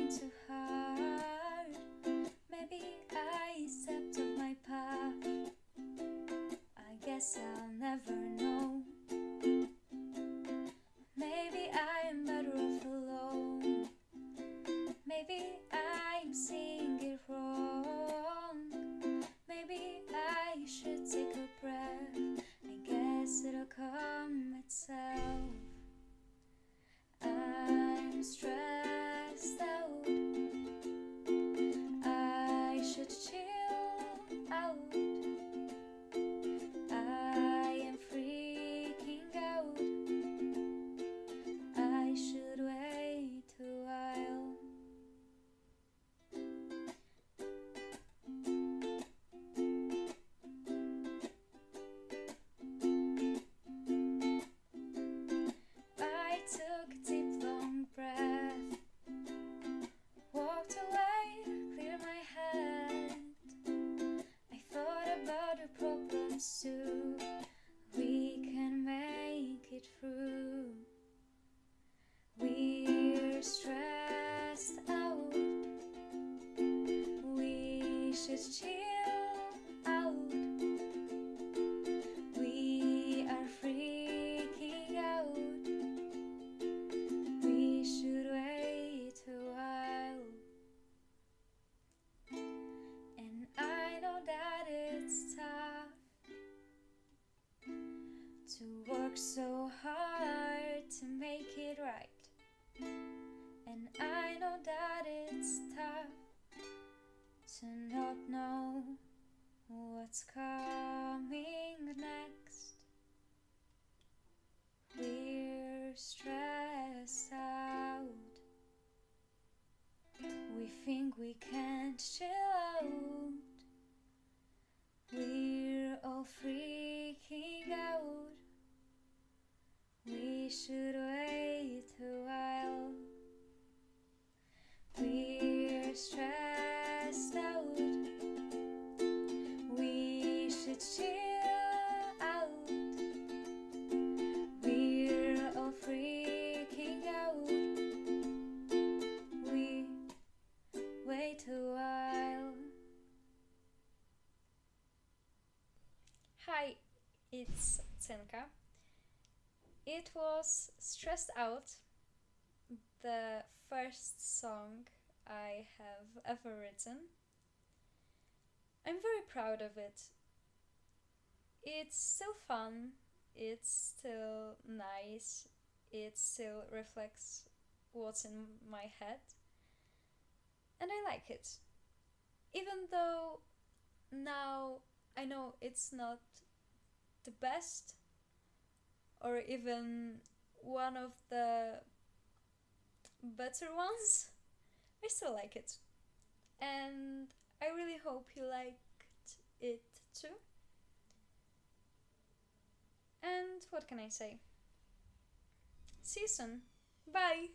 nothing too hard Maybe I stepped off my path I guess I'll never know. Maybe I'm better off alone. Maybe I'm seeing it wrong. Maybe I should take a breath I guess it'll come itself. I'm stressed. love. Yes, to not know what's coming next. We're stressed out. We think we can't chill out. We're all freaking out. We should stressed out. We should chill out. We're all freaking out. We wait a while. Hi, it's Cenka. It was Stressed Out, the first song I have ever written. I'm very proud of it. It's still fun, it's still nice, it still reflects what's in my head, and I like it. Even though now I know it's not the best or even one of the better ones, I still like it. And I really hope you liked it too. And what can I say? See you soon. Bye!